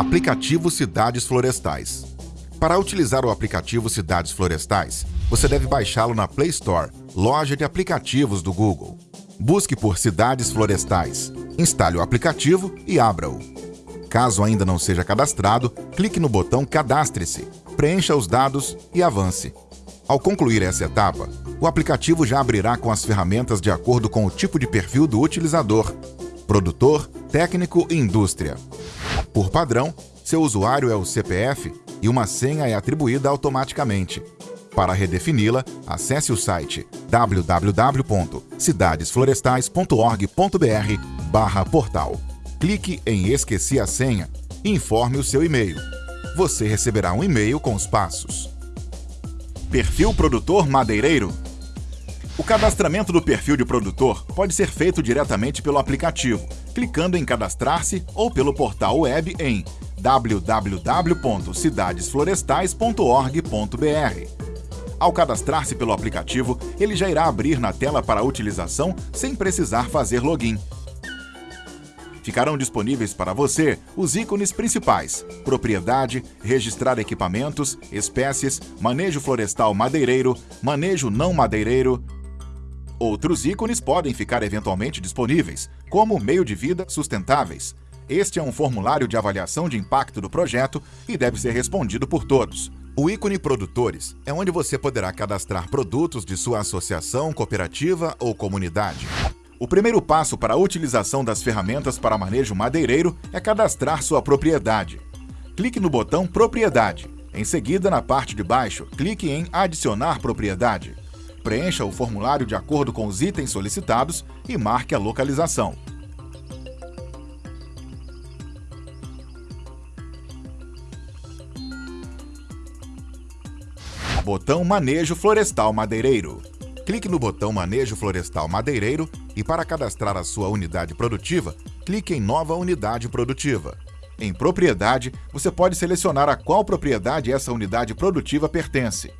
Aplicativo Cidades Florestais. Para utilizar o aplicativo Cidades Florestais, você deve baixá-lo na Play Store, loja de aplicativos do Google. Busque por Cidades Florestais, instale o aplicativo e abra-o. Caso ainda não seja cadastrado, clique no botão Cadastre-se, preencha os dados e avance. Ao concluir essa etapa, o aplicativo já abrirá com as ferramentas de acordo com o tipo de perfil do utilizador, produtor, técnico e indústria. Por padrão, seu usuário é o CPF e uma senha é atribuída automaticamente. Para redefini-la, acesse o site www.cidadesflorestais.org.br portal. Clique em Esqueci a senha e informe o seu e-mail. Você receberá um e-mail com os passos. Perfil Produtor Madeireiro o cadastramento do perfil de produtor pode ser feito diretamente pelo aplicativo, clicando em Cadastrar-se ou pelo portal web em www.cidadesflorestais.org.br. Ao cadastrar-se pelo aplicativo, ele já irá abrir na tela para utilização sem precisar fazer login. Ficarão disponíveis para você os ícones principais: propriedade, registrar equipamentos, espécies, manejo florestal madeireiro, manejo não madeireiro, Outros ícones podem ficar eventualmente disponíveis, como meio de vida sustentáveis. Este é um formulário de avaliação de impacto do projeto e deve ser respondido por todos. O ícone Produtores é onde você poderá cadastrar produtos de sua associação, cooperativa ou comunidade. O primeiro passo para a utilização das ferramentas para manejo madeireiro é cadastrar sua propriedade. Clique no botão Propriedade. Em seguida, na parte de baixo, clique em Adicionar propriedade. Preencha o formulário de acordo com os itens solicitados e marque a localização. Botão Manejo Florestal Madeireiro. Clique no botão Manejo Florestal Madeireiro e para cadastrar a sua unidade produtiva, clique em Nova Unidade Produtiva. Em Propriedade, você pode selecionar a qual propriedade essa unidade produtiva pertence.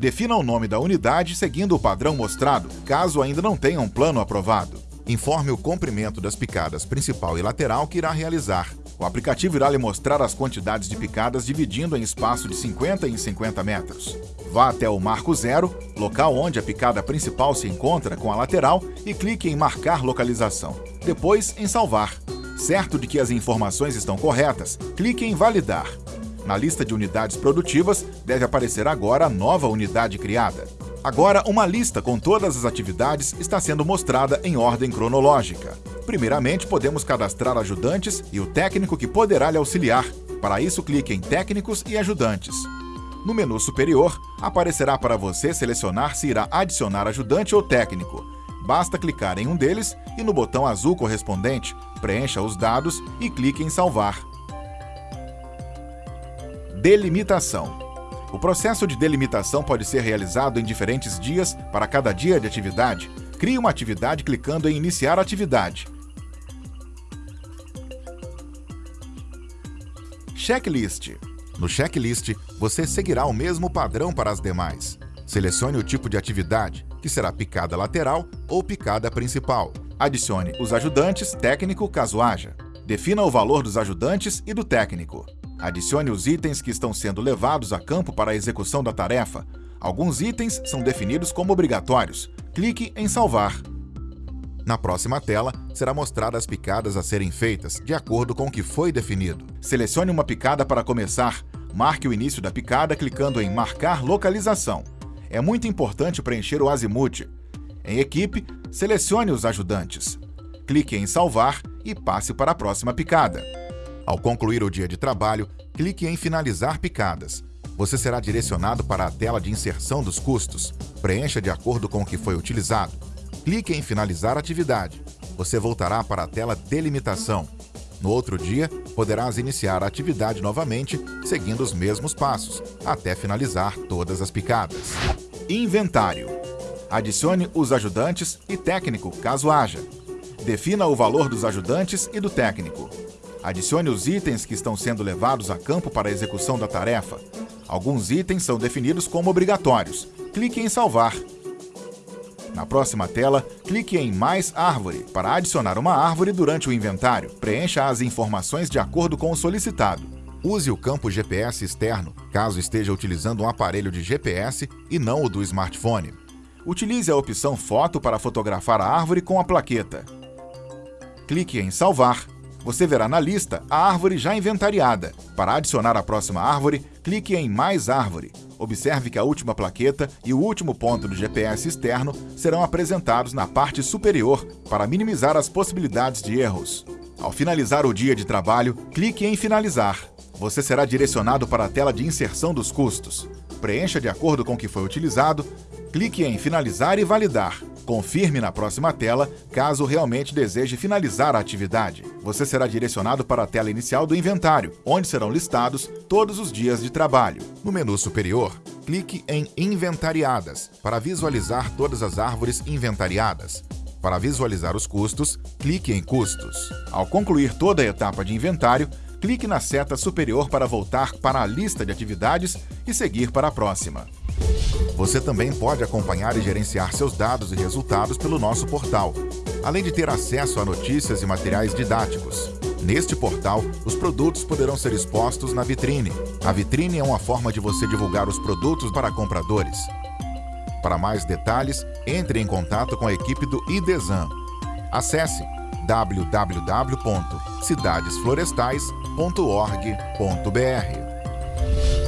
Defina o nome da unidade seguindo o padrão mostrado, caso ainda não tenha um plano aprovado. Informe o comprimento das picadas principal e lateral que irá realizar. O aplicativo irá lhe mostrar as quantidades de picadas dividindo em espaço de 50 em 50 metros. Vá até o marco zero, local onde a picada principal se encontra com a lateral e clique em marcar localização. Depois em salvar. Certo de que as informações estão corretas, clique em validar. Na lista de unidades produtivas, deve aparecer agora a nova unidade criada. Agora, uma lista com todas as atividades está sendo mostrada em ordem cronológica. Primeiramente, podemos cadastrar ajudantes e o técnico que poderá lhe auxiliar. Para isso, clique em Técnicos e Ajudantes. No menu superior, aparecerá para você selecionar se irá adicionar ajudante ou técnico. Basta clicar em um deles e no botão azul correspondente, preencha os dados e clique em Salvar. Delimitação. O processo de delimitação pode ser realizado em diferentes dias para cada dia de atividade. Crie uma atividade clicando em Iniciar atividade. Checklist. No checklist, você seguirá o mesmo padrão para as demais. Selecione o tipo de atividade, que será picada lateral ou picada principal. Adicione os ajudantes técnico caso haja. Defina o valor dos ajudantes e do técnico. Adicione os itens que estão sendo levados a campo para a execução da tarefa. Alguns itens são definidos como obrigatórios. Clique em Salvar. Na próxima tela, será mostrada as picadas a serem feitas, de acordo com o que foi definido. Selecione uma picada para começar. Marque o início da picada clicando em Marcar localização. É muito importante preencher o azimuth. Em Equipe, selecione os ajudantes. Clique em Salvar e passe para a próxima picada. Ao concluir o dia de trabalho, clique em Finalizar picadas. Você será direcionado para a tela de inserção dos custos. Preencha de acordo com o que foi utilizado. Clique em Finalizar atividade. Você voltará para a tela Delimitação. No outro dia, poderás iniciar a atividade novamente, seguindo os mesmos passos, até finalizar todas as picadas. Inventário. Adicione os ajudantes e técnico, caso haja. Defina o valor dos ajudantes e do técnico. Adicione os itens que estão sendo levados a campo para a execução da tarefa. Alguns itens são definidos como obrigatórios. Clique em Salvar. Na próxima tela, clique em Mais Árvore para adicionar uma árvore durante o inventário. Preencha as informações de acordo com o solicitado. Use o campo GPS externo, caso esteja utilizando um aparelho de GPS e não o do smartphone. Utilize a opção Foto para fotografar a árvore com a plaqueta. Clique em Salvar. Você verá na lista a árvore já inventariada. Para adicionar a próxima árvore, clique em Mais árvore. Observe que a última plaqueta e o último ponto do GPS externo serão apresentados na parte superior para minimizar as possibilidades de erros. Ao finalizar o dia de trabalho, clique em Finalizar. Você será direcionado para a tela de inserção dos custos. Preencha de acordo com o que foi utilizado, clique em Finalizar e Validar. Confirme na próxima tela, caso realmente deseje finalizar a atividade. Você será direcionado para a tela inicial do inventário, onde serão listados todos os dias de trabalho. No menu superior, clique em Inventariadas para visualizar todas as árvores inventariadas. Para visualizar os custos, clique em Custos. Ao concluir toda a etapa de inventário, clique na seta superior para voltar para a lista de atividades e seguir para a próxima. Você também pode acompanhar e gerenciar seus dados e resultados pelo nosso portal, além de ter acesso a notícias e materiais didáticos. Neste portal, os produtos poderão ser expostos na vitrine. A vitrine é uma forma de você divulgar os produtos para compradores. Para mais detalhes, entre em contato com a equipe do IDESAN. Acesse www.cidadesflorestais.org.br.